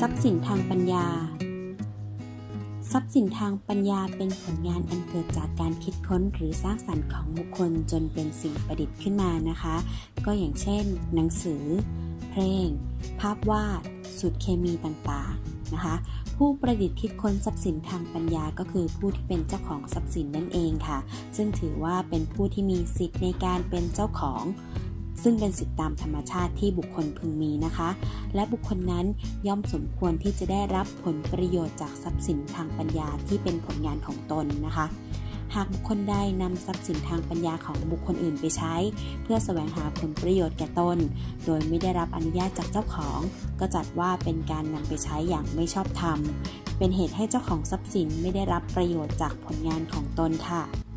ทรัพย์สินทางปัญญา ทรัพย์สินทางปัญญาเป็นผลงานอันเกิดจากการคิดค้นหรือสร้างสรรค์ของบุคคลจนเป็นสิ่งประดิษฐ์ขึ้นมานะคะ ก็อย่างเช่น หนังสือ เพลง ภาพวาด สูตรเคมีต่างๆนะคะ ผู้ประดิษฐ์คิดค้นทรัพย์สินทางปัญญาก็คือผู้ที่เป็นเจ้าของทรัพย์สินนั่นเองค่ะ ซึ่งถือว่าเป็นผู้ที่มีสิทธิ์ในการเป็นเจ้าของ ซึ่งเป็นสิทธิตามธรรมชาติที่บุคคลพึงมีนะคะ และบุคคลนั้นย่อมสมควรที่จะได้รับผลประโยชน์จากทรัพย์สินทางปัญญาที่เป็นผลงานของตนนะคะหากบุคคลใดนำทรัพย์สินทางปัญญาของบุคคลอื่นไปใช้ เพื่อแสวงหาผลประโยชน์แก่ตน โดยไม่ได้รับอนุญาตจากเจ้าของ ก็จัดว่าเป็นการนำไปใช้อย่างไม่ชอบธรรม เป็นเหตุให้เจ้าของทรัพย์สินไม่ได้รับประโยชน์จากผลงานของตนค่ะ